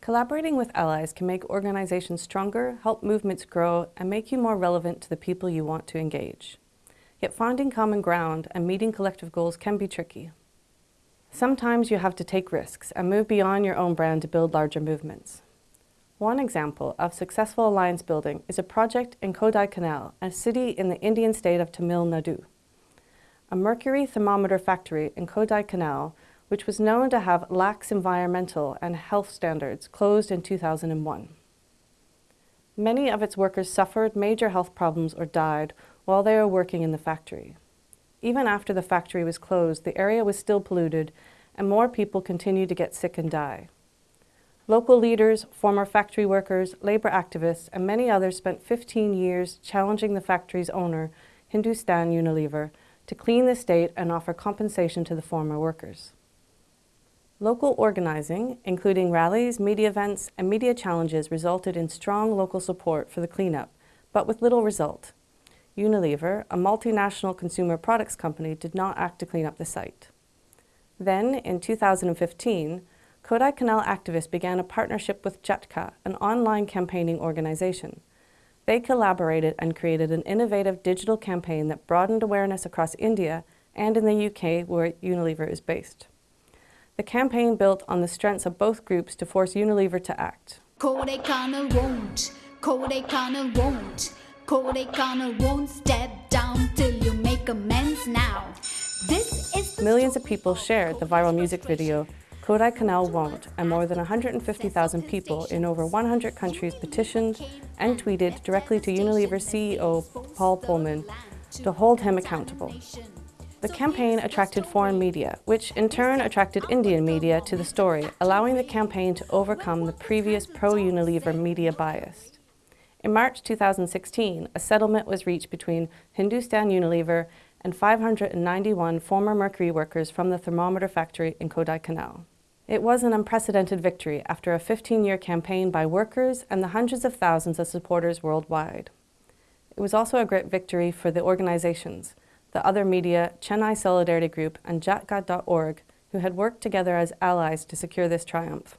Collaborating with allies can make organizations stronger, help movements grow, and make you more relevant to the people you want to engage. Yet finding common ground and meeting collective goals can be tricky. Sometimes you have to take risks and move beyond your own brand to build larger movements. One example of successful alliance building is a project in Kodaikanal, a city in the Indian state of Tamil Nadu. A mercury thermometer factory in Kodaikanal, which was known to have lax environmental and health standards, closed in 2001. Many of its workers suffered major health problems or died while they were working in the factory. Even after the factory was closed, the area was still polluted and more people continued to get sick and die. Local leaders, former factory workers, labor activists, and many others spent 15 years challenging the factory's owner, Hindustan Unilever, to clean the state and offer compensation to the former workers. Local organizing, including rallies, media events, and media challenges resulted in strong local support for the cleanup, but with little result. Unilever, a multinational consumer products company, did not act to clean up the site. Then, in 2015, Kodaikanal activists began a partnership with Jhatkaa, an online campaigning organization. They collaborated and created an innovative digital campaign that broadened awareness across India and in the UK where Unilever is based. The campaign built on the strengths of both groups to force Unilever to act. Kodaikanal won't, Kodaikanal won't, Kodaikanal won't step down till you make amends now. This is Millions of people shared the viral music video Kodaikanal won't, and more than 150,000 people in over 100 countries petitioned and tweeted directly to Unilever CEO Paul Polman to hold him accountable. The campaign attracted foreign media, which in turn attracted Indian media to the story, allowing the campaign to overcome the previous pro-Unilever media bias. In March 2016, a settlement was reached between Hindustan Unilever and 591 former mercury workers from the thermometer factory in Kodaikanal. It was an unprecedented victory after a 15-year campaign by workers and the hundreds of thousands of supporters worldwide. It was also a great victory for the organizations, the other media, Chennai Solidarity Group and Jhatkaa.org, who had worked together as allies to secure this triumph.